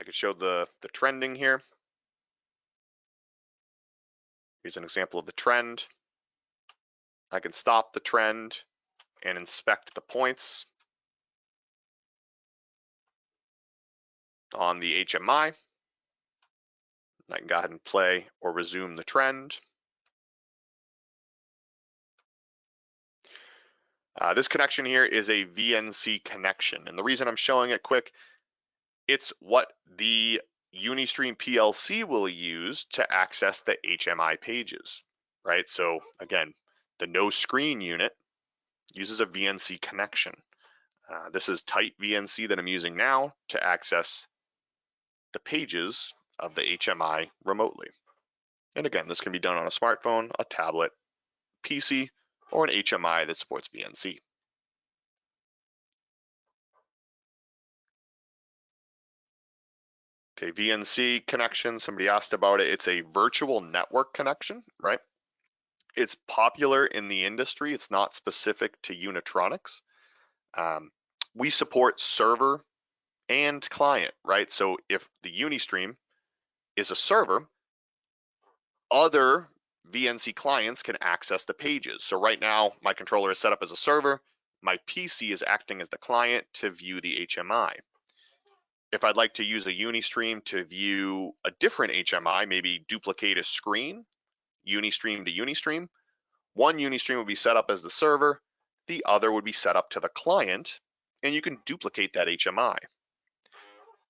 I could show the, the trending here. Here's an example of the trend. I can stop the trend and inspect the points on the HMI. I can go ahead and play or resume the trend. Uh, this connection here is a VNC connection. And the reason I'm showing it quick, it's what the Unistream PLC will use to access the HMI pages, right? So again, the no screen unit uses a VNC connection. Uh, this is tight VNC that I'm using now to access the pages of the HMI remotely. And again, this can be done on a smartphone, a tablet, PC, or an HMI that supports VNC. Okay, VNC connection, somebody asked about it. It's a virtual network connection, right? It's popular in the industry. It's not specific to Unitronics. Um, we support server and client, right? So if the Unistream is a server, other VNC clients can access the pages. So right now, my controller is set up as a server. My PC is acting as the client to view the HMI. If I'd like to use a Unistream to view a different HMI, maybe duplicate a screen, Unistream to Unistream, one Unistream would be set up as the server, the other would be set up to the client, and you can duplicate that HMI.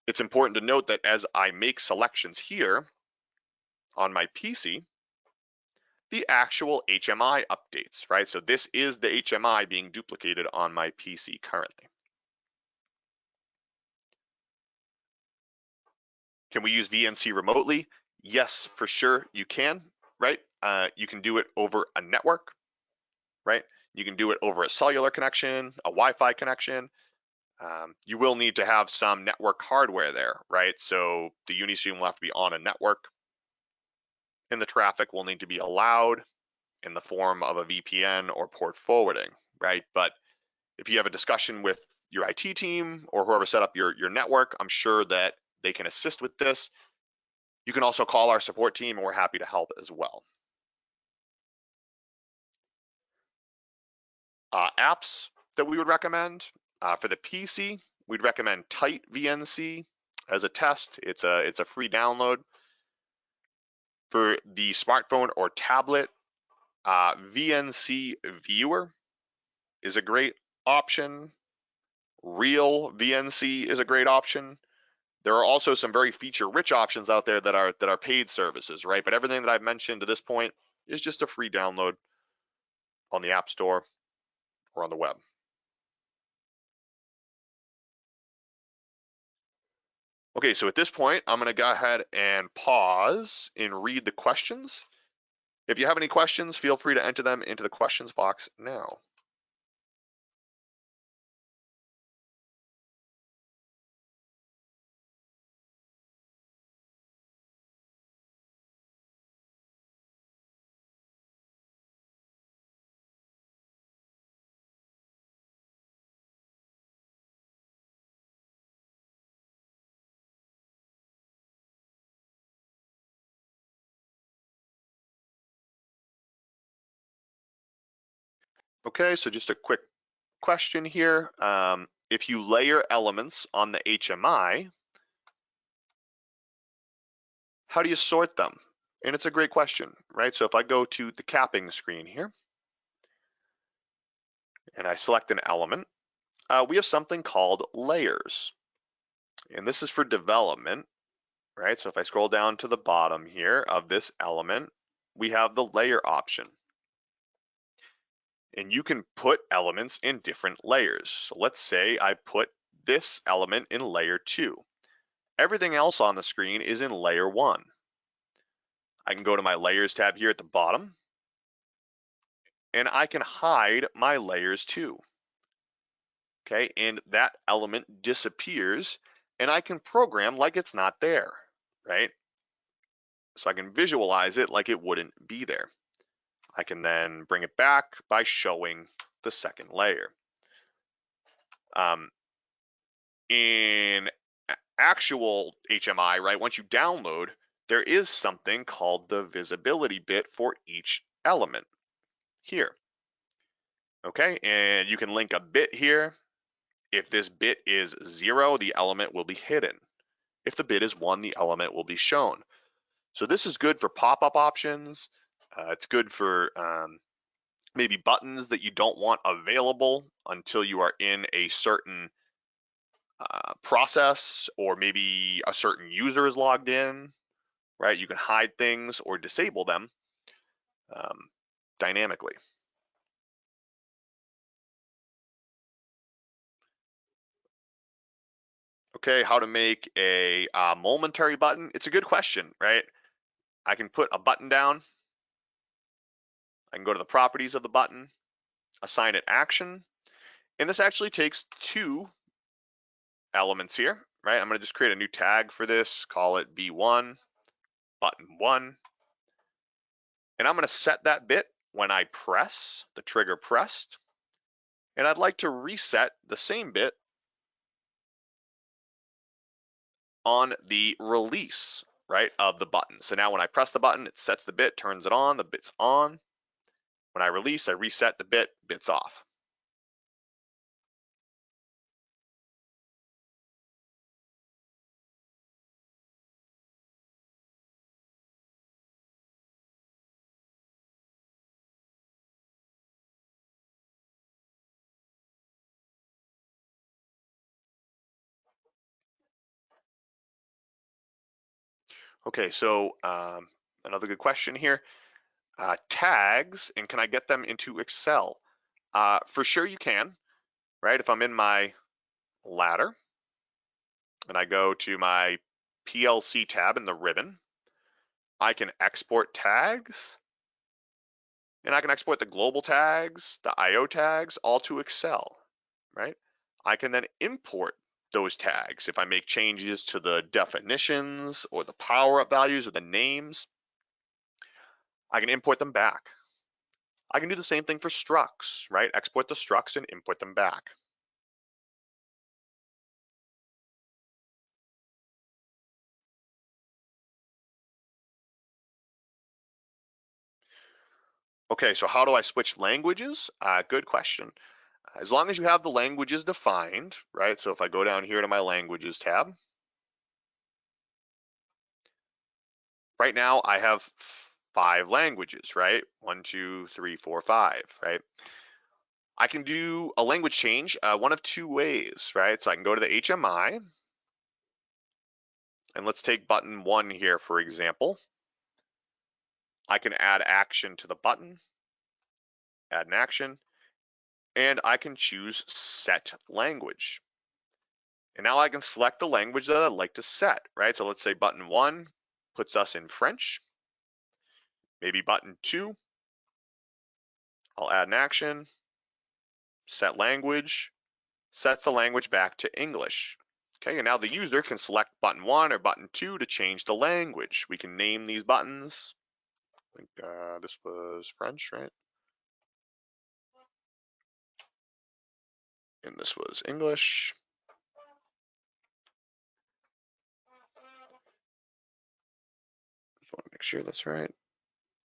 It's important to note that as I make selections here on my PC, the actual HMI updates, right? So this is the HMI being duplicated on my PC currently. Can we use VNC remotely? Yes, for sure you can, right? Uh, you can do it over a network, right? You can do it over a cellular connection, a Wi-Fi connection. Um, you will need to have some network hardware there, right? So the Unistream will have to be on a network and the traffic will need to be allowed in the form of a VPN or port forwarding, right? But if you have a discussion with your IT team or whoever set up your, your network, I'm sure that they can assist with this. You can also call our support team and we're happy to help as well. Uh, apps that we would recommend uh, for the PC, we'd recommend Tight VNC as a test. It's a it's a free download. For the smartphone or tablet, uh, VNC Viewer is a great option. Real VNC is a great option. There are also some very feature-rich options out there that are that are paid services, right? But everything that I've mentioned to this point is just a free download on the App Store or on the web. Okay, so at this point, I'm gonna go ahead and pause and read the questions. If you have any questions, feel free to enter them into the questions box now. Okay, so just a quick question here. Um, if you layer elements on the HMI, how do you sort them? And it's a great question, right? So if I go to the capping screen here, and I select an element, uh, we have something called layers. And this is for development, right? So if I scroll down to the bottom here of this element, we have the layer option and you can put elements in different layers. So let's say I put this element in layer two. Everything else on the screen is in layer one. I can go to my layers tab here at the bottom and I can hide my layers too. Okay, and that element disappears and I can program like it's not there, right? So I can visualize it like it wouldn't be there. I can then bring it back by showing the second layer. Um, in actual HMI, right, once you download, there is something called the visibility bit for each element here. Okay, and you can link a bit here. If this bit is zero, the element will be hidden. If the bit is one, the element will be shown. So this is good for pop-up options. Uh, it's good for um, maybe buttons that you don't want available until you are in a certain uh, process or maybe a certain user is logged in, right? You can hide things or disable them um, dynamically. Okay, how to make a uh, momentary button? It's a good question, right? I can put a button down I can go to the properties of the button, assign it action, and this actually takes two elements here, right? I'm gonna just create a new tag for this, call it B1, button one, and I'm gonna set that bit when I press, the trigger pressed, and I'd like to reset the same bit on the release, right, of the button. So now when I press the button, it sets the bit, turns it on, the bit's on. When I release, I reset the bit, bit's off. Okay, so um, another good question here. Uh, tags and can I get them into Excel? Uh, for sure you can, right? If I'm in my ladder and I go to my PLC tab in the ribbon, I can export tags and I can export the global tags, the IO tags, all to Excel, right? I can then import those tags if I make changes to the definitions or the power up values or the names. I can import them back. I can do the same thing for structs, right? Export the structs and import them back. Okay, so how do I switch languages? Uh, good question. As long as you have the languages defined, right? So if I go down here to my languages tab, right now I have five languages, right? One, two, three, four, five, right? I can do a language change uh, one of two ways, right? So I can go to the HMI, and let's take button one here, for example. I can add action to the button, add an action, and I can choose set language. And now I can select the language that I'd like to set, right? So let's say button one puts us in French, maybe button two, I'll add an action, set language, sets the language back to English. Okay, and now the user can select button one or button two to change the language. We can name these buttons I think uh, this was French, right? And this was English. Just want to make sure that's right.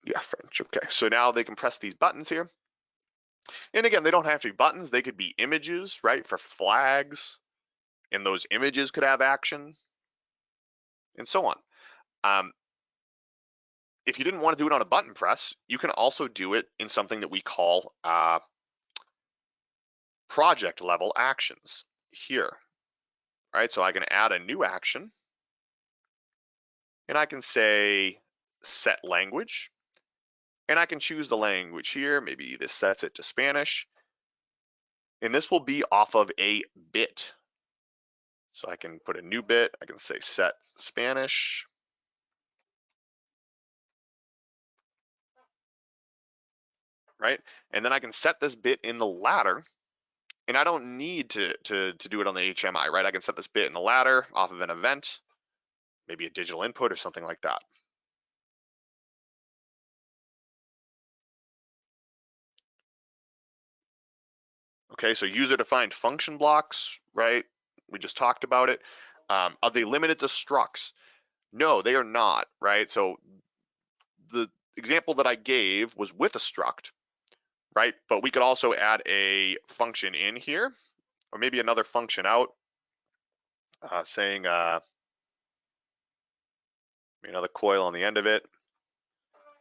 Yeah, French. Okay, so now they can press these buttons here. And again, they don't have to be buttons. They could be images, right, for flags. And those images could have action and so on. Um, if you didn't want to do it on a button press, you can also do it in something that we call uh, project level actions here. Right, so I can add a new action and I can say set language and I can choose the language here. Maybe this sets it to Spanish and this will be off of a bit. So I can put a new bit. I can say set Spanish right? And then I can set this bit in the ladder and I don't need to, to, to do it on the HMI, right? I can set this bit in the ladder off of an event, maybe a digital input or something like that. Okay, so user defined function blocks, right? We just talked about it. Um, are they limited to structs? No, they are not, right? So the example that I gave was with a struct, right? But we could also add a function in here, or maybe another function out, uh, saying uh, another coil on the end of it,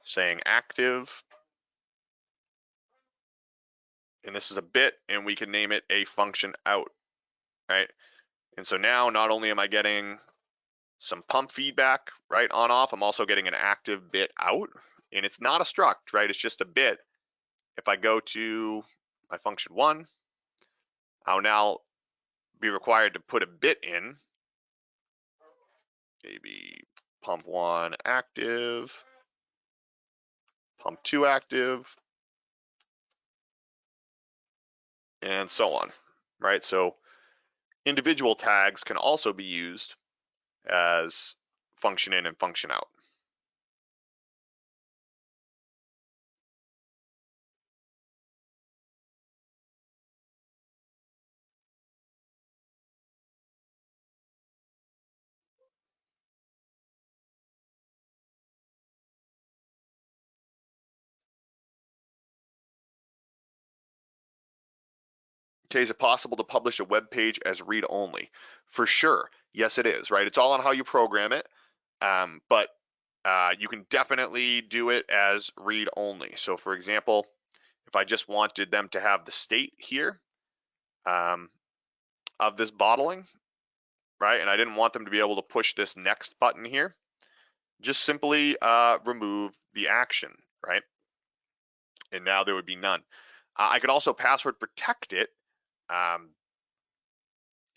saying active. And this is a bit, and we can name it a function out, right? And so now not only am I getting some pump feedback, right, on off, I'm also getting an active bit out. And it's not a struct, right? It's just a bit if I go to my function one, I'll now be required to put a bit in, maybe pump one active, pump two active, and so on, right? So individual tags can also be used as function in and function out. Okay, is it possible to publish a web page as read only? For sure, yes it is, right? It's all on how you program it, um, but uh, you can definitely do it as read only. So for example, if I just wanted them to have the state here um, of this bottling, right? And I didn't want them to be able to push this next button here, just simply uh, remove the action, right? and now there would be none. Uh, I could also password protect it um,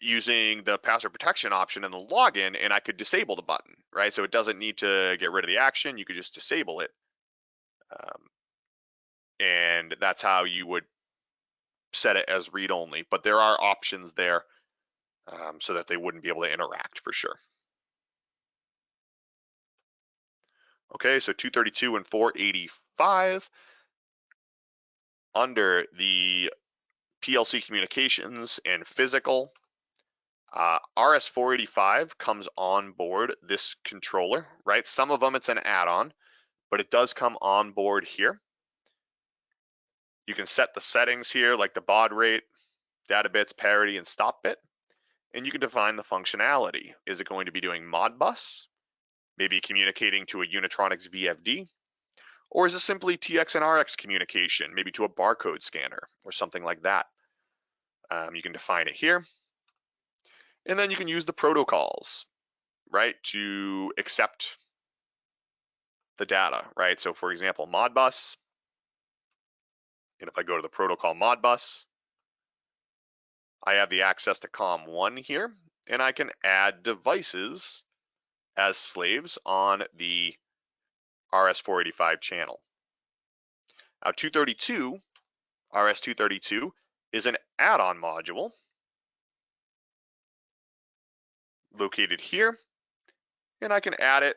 using the password protection option in the login, and I could disable the button, right? So it doesn't need to get rid of the action. You could just disable it. Um, and that's how you would set it as read only, but there are options there um, so that they wouldn't be able to interact for sure. Okay, so 232 and 485 under the PLC communications and physical. Uh, RS485 comes on board this controller, right? Some of them it's an add-on, but it does come on board here. You can set the settings here like the baud rate, data bits, parity, and stop bit. And you can define the functionality. Is it going to be doing Modbus? Maybe communicating to a Unitronics VFD? Or is it simply TX and RX communication, maybe to a barcode scanner or something like that? Um, you can define it here. And then you can use the protocols, right, to accept the data, right? So for example, Modbus, and if I go to the protocol Modbus, I have the access to COM1 here, and I can add devices as slaves on the RS-485 channel. Now 232, RS-232 is an add-on module located here, and I can add it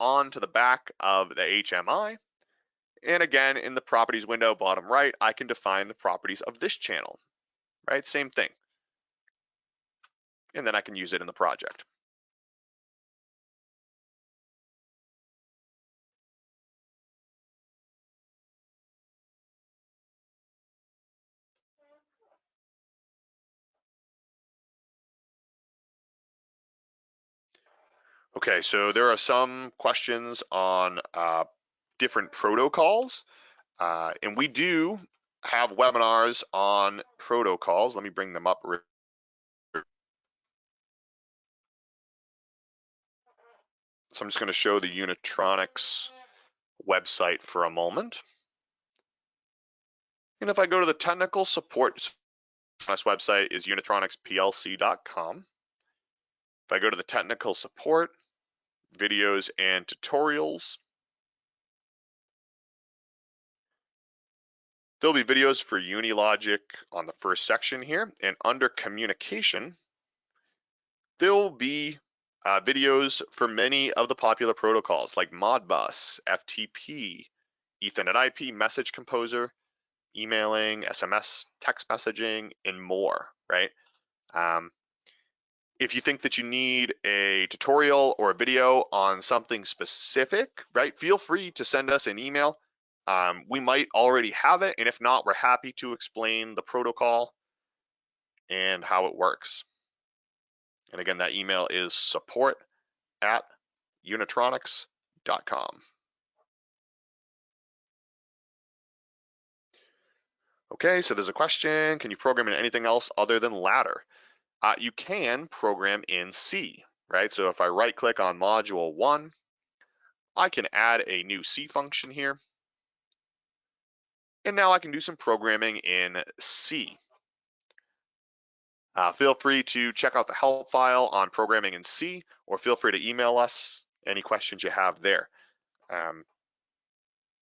onto the back of the HMI and again, in the properties window, bottom right, I can define the properties of this channel, right? Same thing. And then I can use it in the project. Okay, so there are some questions on uh, different protocols. Uh, and we do have webinars on protocols. Let me bring them up. So I'm just going to show the Unitronics website for a moment. And if I go to the technical support, this website is unitronicsplc.com. If I go to the technical support, videos and tutorials, There'll be videos for Unilogic on the first section here, and under communication, there'll be uh, videos for many of the popular protocols like Modbus, FTP, Ethernet IP, Message Composer, emailing, SMS, text messaging, and more, right? Um, if you think that you need a tutorial or a video on something specific, right, feel free to send us an email um, we might already have it, and if not, we're happy to explain the protocol and how it works. And again, that email is support at unitronics.com. Okay, so there's a question, can you program in anything else other than ladder? Uh, you can program in C, right? So if I right click on module one, I can add a new C function here. And now I can do some programming in C. Uh, feel free to check out the help file on programming in C, or feel free to email us any questions you have there. Um,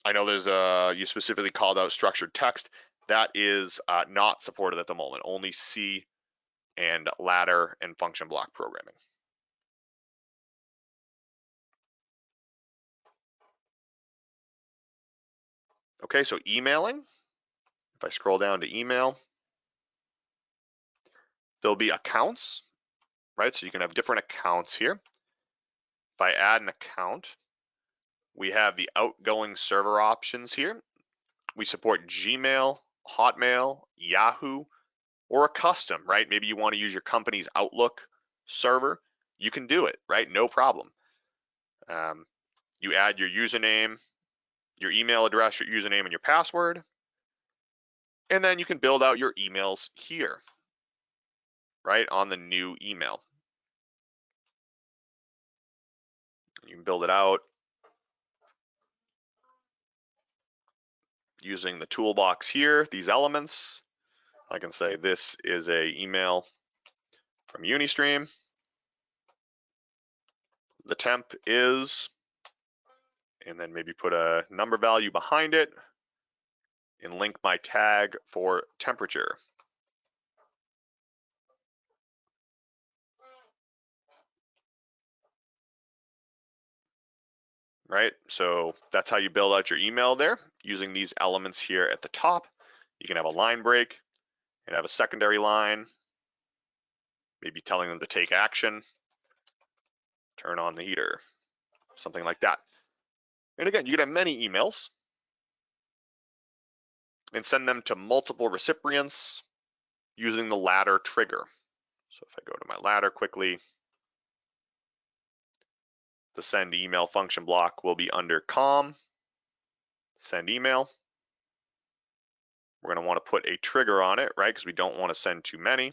I know there's a, you specifically called out structured text. That is uh, not supported at the moment, only C and ladder and function block programming. Okay, so emailing, if I scroll down to email, there'll be accounts, right? So you can have different accounts here. If I add an account, we have the outgoing server options here. We support Gmail, Hotmail, Yahoo, or a custom, right? Maybe you want to use your company's Outlook server. You can do it, right? No problem. Um, you add your username your email address, your username, and your password. And then you can build out your emails here, right, on the new email. You can build it out. using the toolbox here, these elements. I can say this is a email from Unistream. The temp is, and then maybe put a number value behind it and link my tag for temperature. right? So that's how you build out your email there using these elements here at the top. You can have a line break and have a secondary line, maybe telling them to take action, turn on the heater, something like that. And again, you can have many emails and send them to multiple recipients using the ladder trigger. So if I go to my ladder quickly, the send email function block will be under com, send email. We're going to want to put a trigger on it, right? Because we don't want to send too many.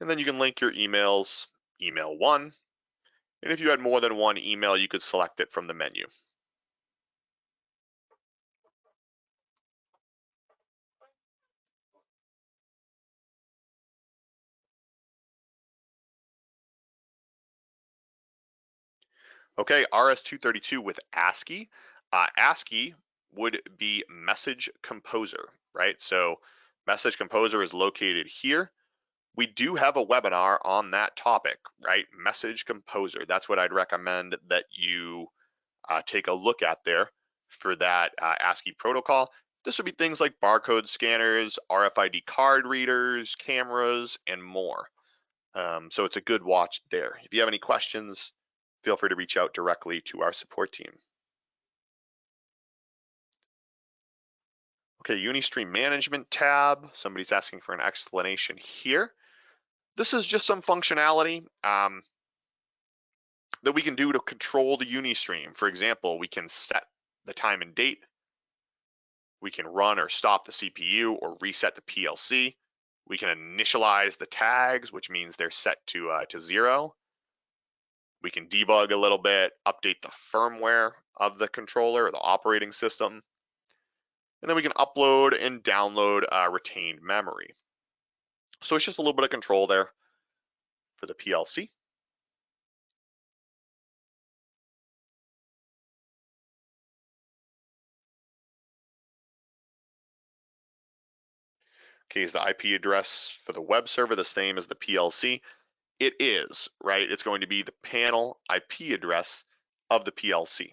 And then you can link your emails, email one. And if you had more than one email, you could select it from the menu. Okay, RS-232 with ASCII. Uh, ASCII would be Message Composer, right? So Message Composer is located here. We do have a webinar on that topic, right? Message Composer. That's what I'd recommend that you uh, take a look at there for that uh, ASCII protocol. This would be things like barcode scanners, RFID card readers, cameras, and more. Um, so it's a good watch there. If you have any questions, feel free to reach out directly to our support team. Okay, Unistream Management tab. Somebody's asking for an explanation here. This is just some functionality um, that we can do to control the Unistream. For example, we can set the time and date. We can run or stop the CPU or reset the PLC. We can initialize the tags, which means they're set to, uh, to zero. We can debug a little bit, update the firmware of the controller or the operating system. And then we can upload and download uh, retained memory. So it's just a little bit of control there for the PLC. Okay, is the IP address for the web server the same as the PLC? it is, right? It's going to be the panel IP address of the PLC.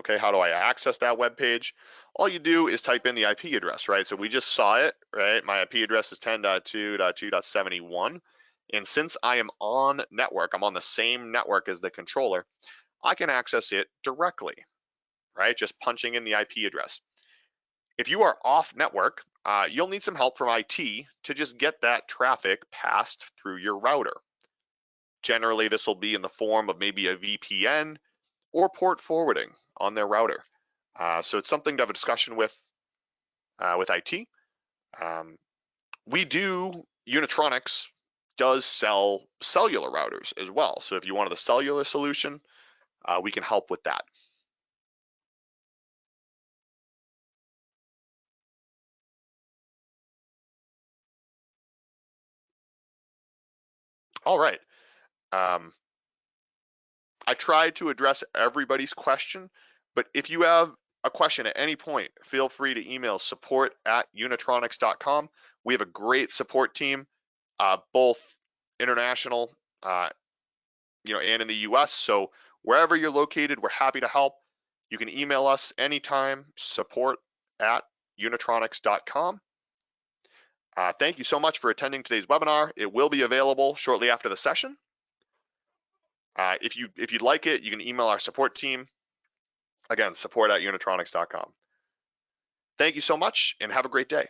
Okay, how do I access that web page? All you do is type in the IP address, right? So we just saw it, right? My IP address is 10.2.2.71. And since I am on network, I'm on the same network as the controller, I can access it directly, right? Just punching in the IP address. If you are off network, uh, you'll need some help from IT to just get that traffic passed through your router. Generally, this will be in the form of maybe a VPN or port forwarding on their router. Uh, so it's something to have a discussion with uh, with IT. Um, we do, Unitronics does sell cellular routers as well. So if you wanted a cellular solution, uh, we can help with that. All right. Um, I tried to address everybody's question, but if you have a question at any point, feel free to email support at unitronics.com. We have a great support team, uh, both international, uh, you know, and in the US. So wherever you're located, we're happy to help. You can email us anytime, support at unitronics.com. Uh, thank you so much for attending today's webinar. It will be available shortly after the session. Uh, if you if you'd like it, you can email our support team. Again, support at unitronics.com. Thank you so much and have a great day.